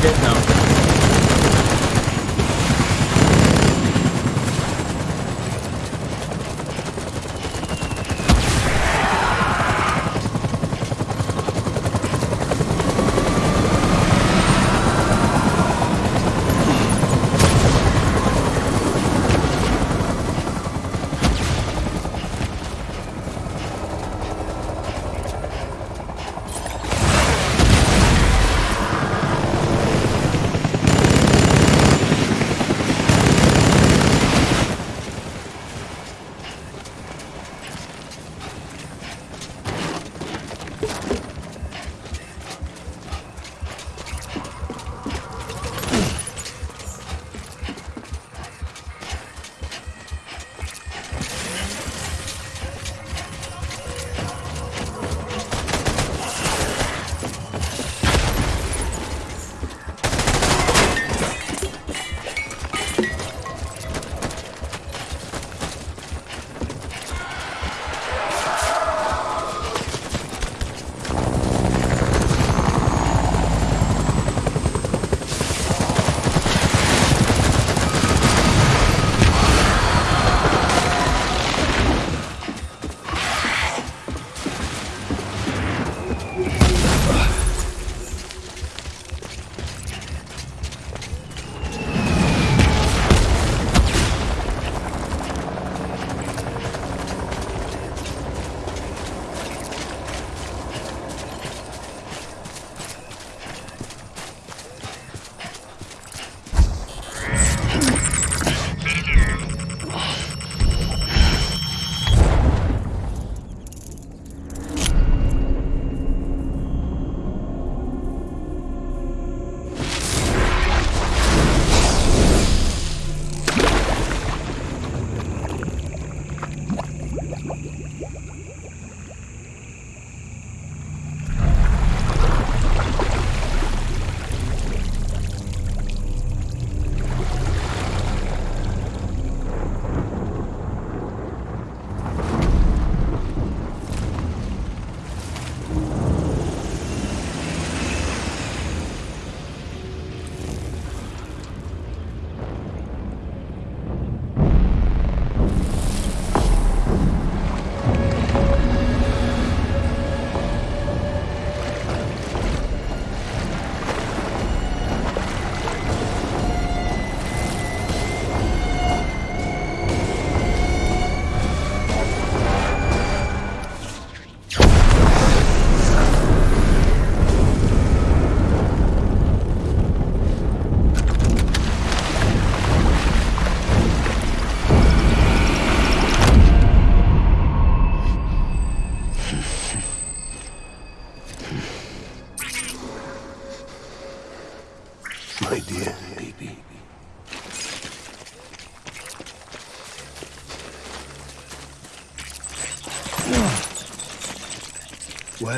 É, perdão.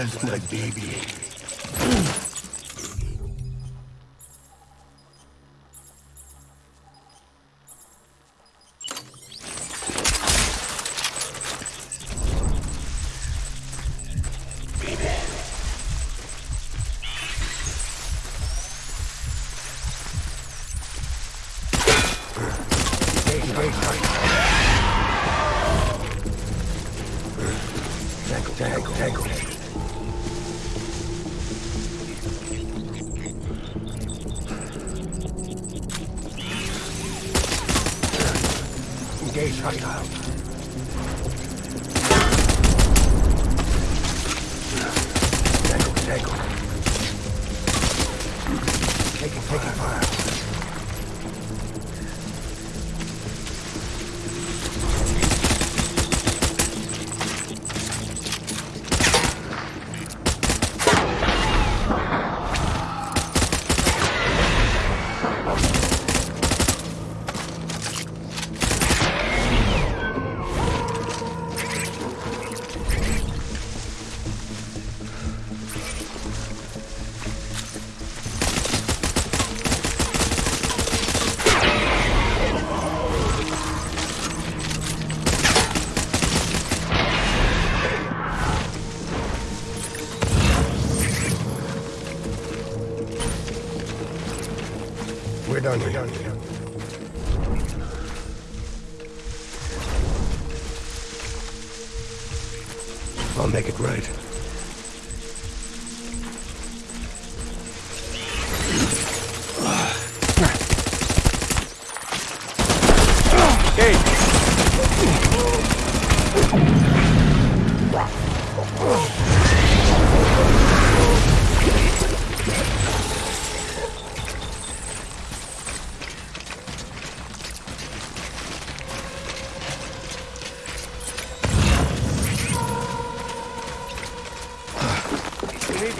Where's my baby? Baby. Tango, tango, tango.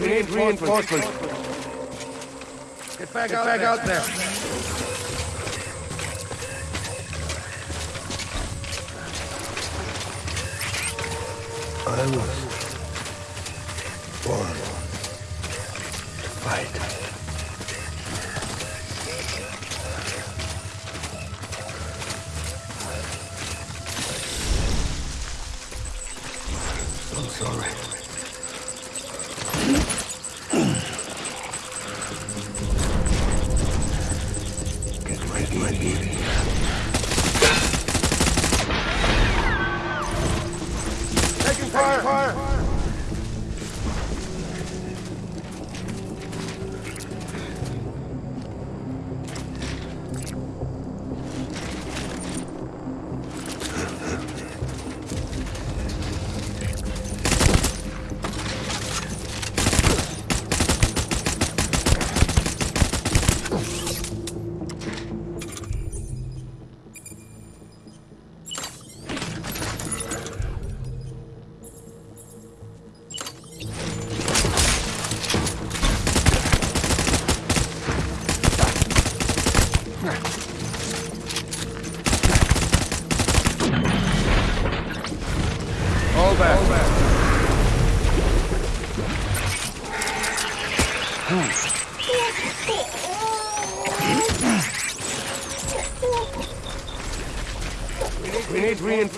Need reinforcements. Get back, out, back out there. I was born to fight. Sorry.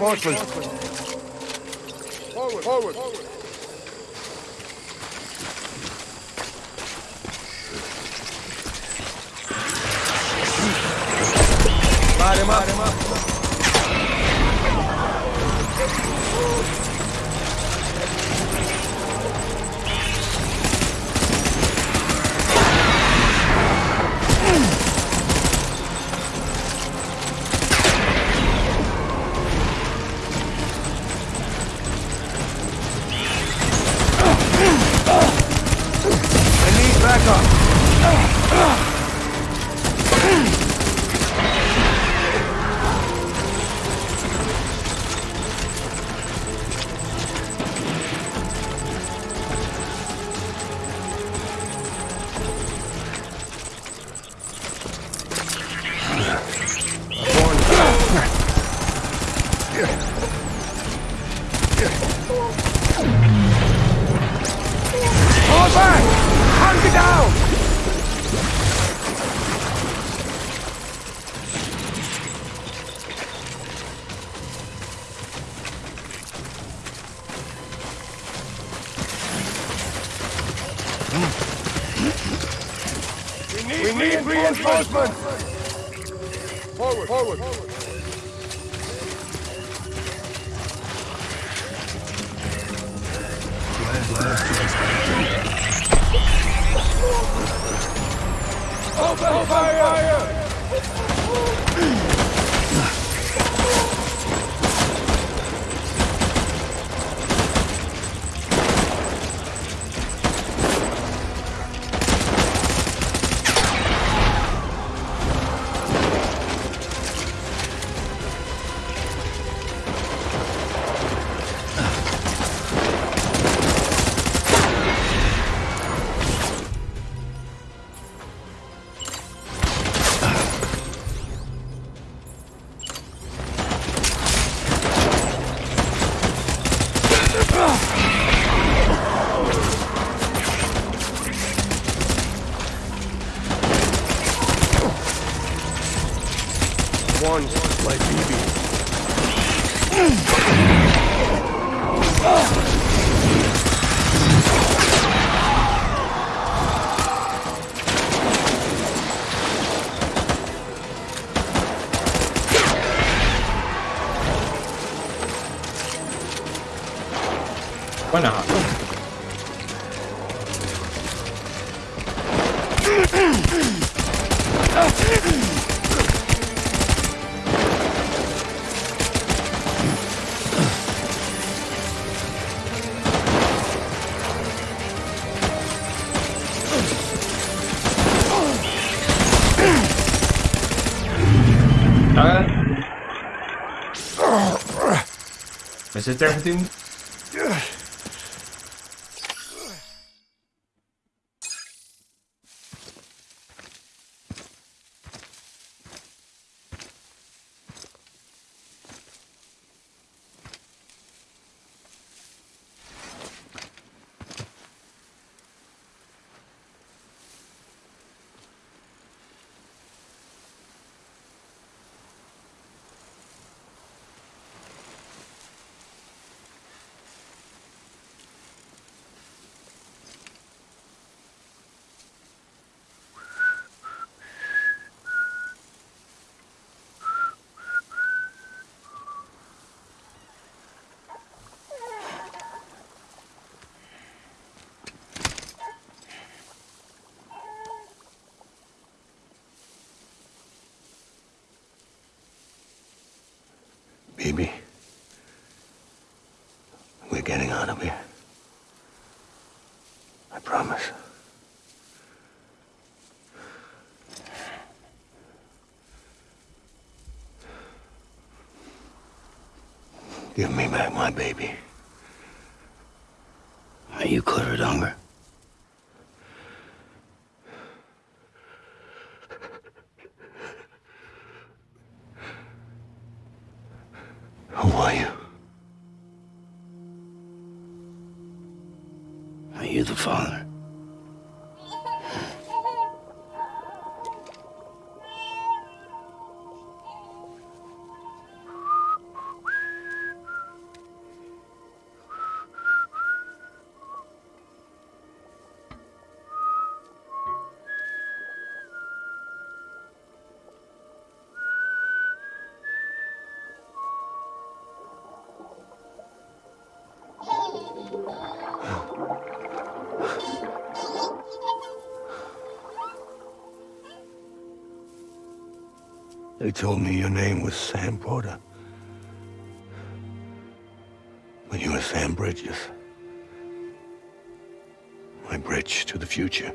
Need reinforcements. Forward, forward. Light him up. Light him up. BB. Zit er toen? Baby, we're getting out of here. I promise. Give me back my baby. Are you Clifford Unger? Who are you? Are you the father? They told me your name was Sam Porter. But you were Sam Bridges. My bridge to the future.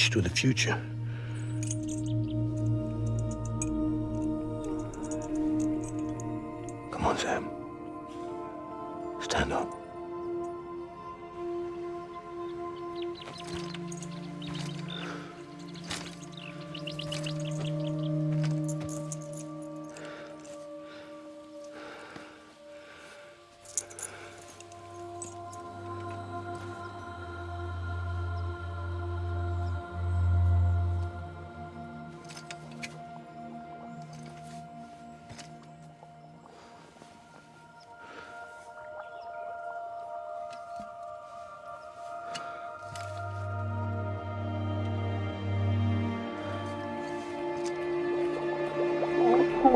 Bridge to the future. Come on, Sam.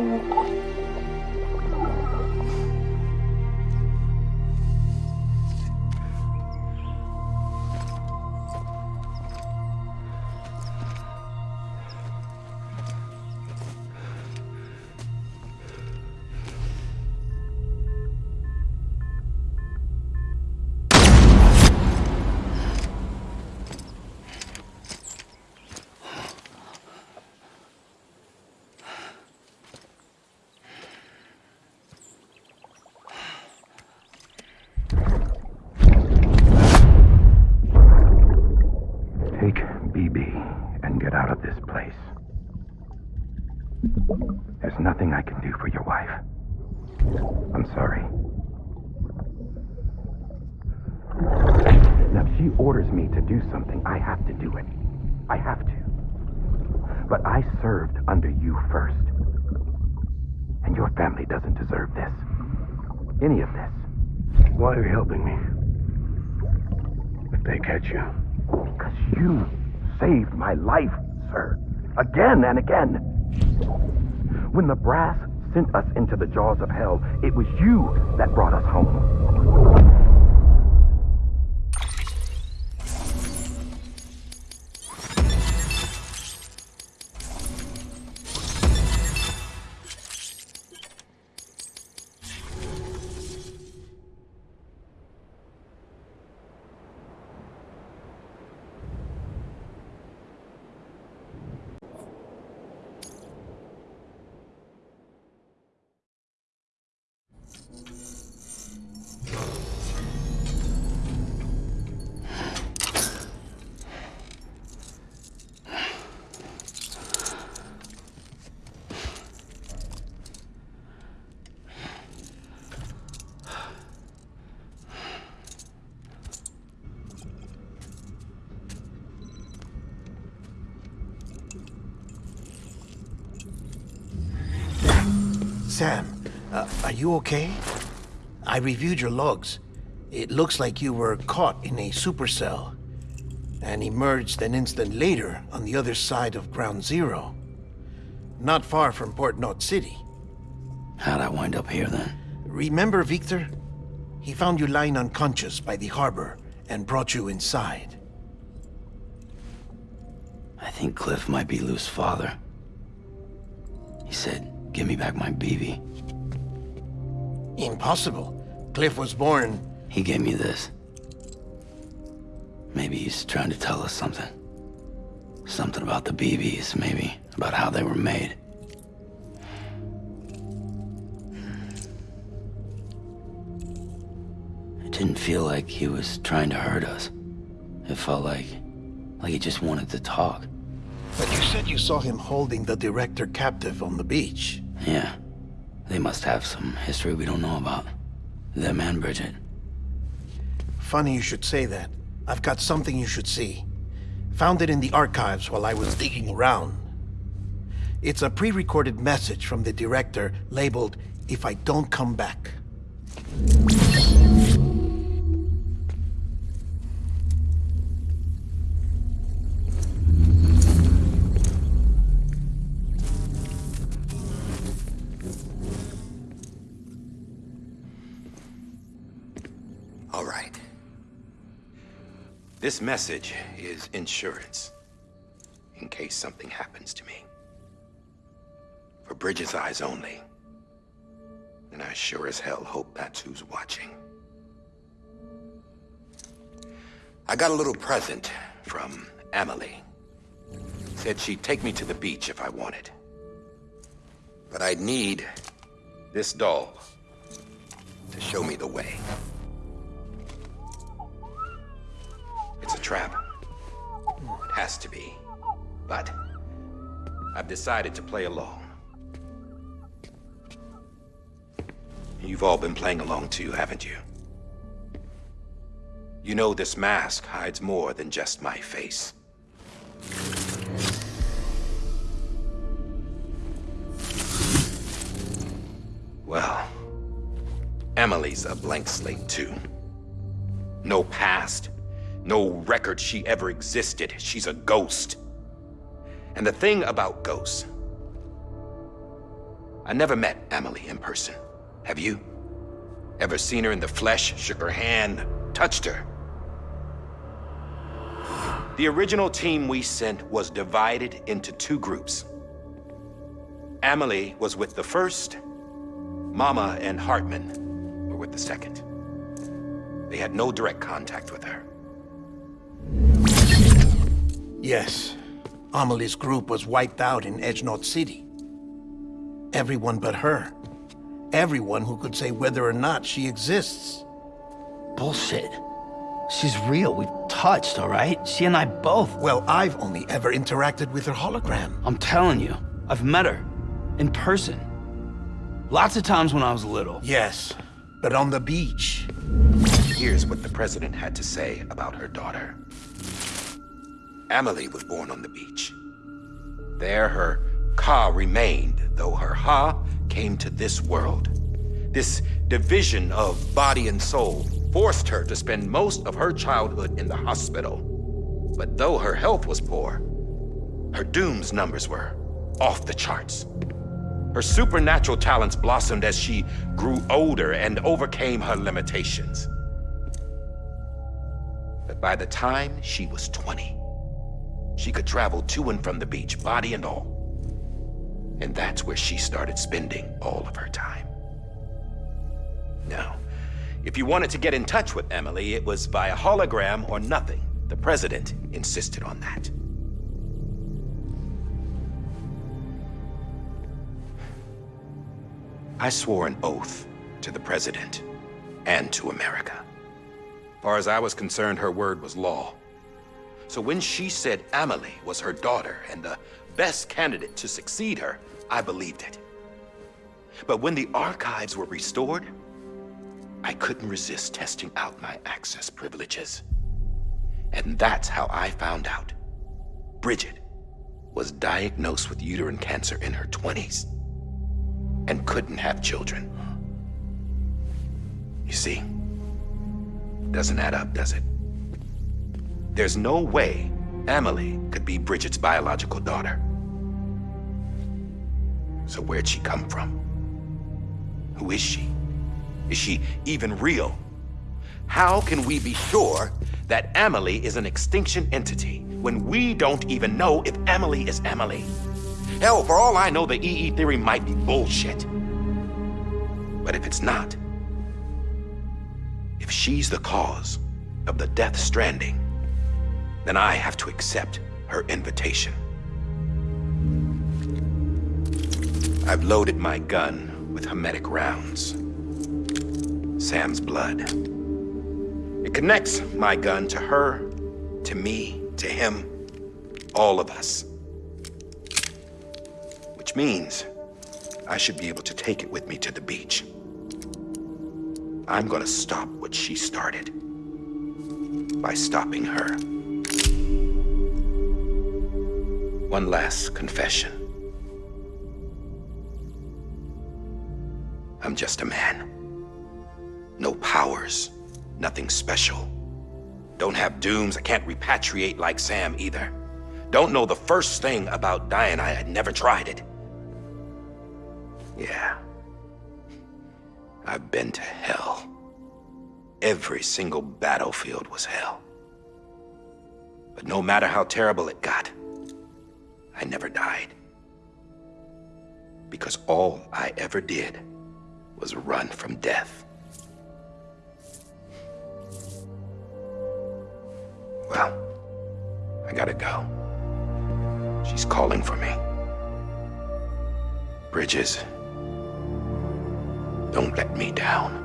Take But I served under you first. And your family doesn't deserve this. Any of this. Why are you helping me? If they catch you, Because you saved my life, sir. Again and again. When the brass sent us into the jaws of hell, it was you that brought us home. Sam, uh, are you okay? I reviewed your logs. It looks like you were caught in a supercell and emerged an instant later on the other side of Ground Zero. Not far from Port Knot City. How'd I wind up here then? Remember Victor? He found you lying unconscious by the harbor and brought you inside. I think Cliff might be Lou's father. He said, give me back my BB. Impossible. Cliff was born... He gave me this. Maybe he's trying to tell us something. Something about the BBs, maybe. About how they were made. It didn't feel like he was trying to hurt us. It felt like... like he just wanted to talk. But you said you saw him holding the director captive on the beach. Yeah. They must have some history we don't know about. Them and Bridget. Funny you should say that. I've got something you should see. Found it in the archives while I was digging around. It's a pre-recorded message from the director labeled, If I Don't Come Back. This message is insurance. In case something happens to me. For Bridget's eyes only. And I sure as hell hope that's who's watching. I got a little present from Amelie. Said she'd take me to the beach if I wanted. But I'd need this doll to show me the way. It's a trap. It has to be. But I've decided to play along. You've all been playing along too, haven't you? You know this mask hides more than just my face. Well, Amelie's a blank slate too. No past, no record she ever existed. She's a ghost. And the thing about ghosts... I never met Amelie in person. Have you? Ever seen her in the flesh, shook her hand, touched her? The original team we sent was divided into two groups. Amelie was with the first. Mama and Heartman were with the second. They had no direct contact with her. Yes. Amelie's group was wiped out in Edge Knot City. Everyone but her. Everyone who could say whether or not she exists. Bullshit. She's real. We've touched, all right? She and I both. Well, I've only ever interacted with her hologram. I'm telling you, I've met her. In person. Lots of times when I was little. Yes, but on the beach. Here's what the president had to say about her daughter. Amelie was born on the beach. There her Ka remained, though her Ha came to this world. This division of body and soul forced her to spend most of her childhood in the hospital. But though her health was poor, her Doom's numbers were off the charts. Her supernatural talents blossomed as she grew older and overcame her limitations. But by the time she was 20, she could travel to and from the beach, body and all. And that's where she started spending all of her time. Now, if you wanted to get in touch with Amelie, it was via hologram or nothing. The president insisted on that. I swore an oath to the president and to America. Far as I was concerned, her word was law. So when she said Amelie was her daughter and the best candidate to succeed her, I believed it. But when the archives were restored, I couldn't resist testing out my access privileges. And that's how I found out. Bridget was diagnosed with uterine cancer in her 20s. and couldn't have children. You see, doesn't add up, does it? There's no way Amelie could be Bridget's biological daughter. So where'd she come from? Who is she? Is she even real? How can we be sure that Amelie is an extinction entity when we don't even know if Amelie is Amelie? Hell, for all I know, the EE theory might be bullshit. But if it's not, if she's the cause of the Death Stranding, then I have to accept her invitation. I've loaded my gun with hematic rounds. Sam's blood. It connects my gun to her, to me, to him, all of us. Which means I should be able to take it with me to the beach. I'm gonna stop what she started by stopping her. One last confession. I'm just a man. No powers, nothing special. Don't have dooms, I can't repatriate like Sam either. Don't know the first thing about dying, I had never tried it. Yeah. I've been to hell. Every single battlefield was hell. But no matter how terrible it got, I never died. Because all I ever did was run from death. Well, I gotta go. She's calling for me. Bridges, don't let me down.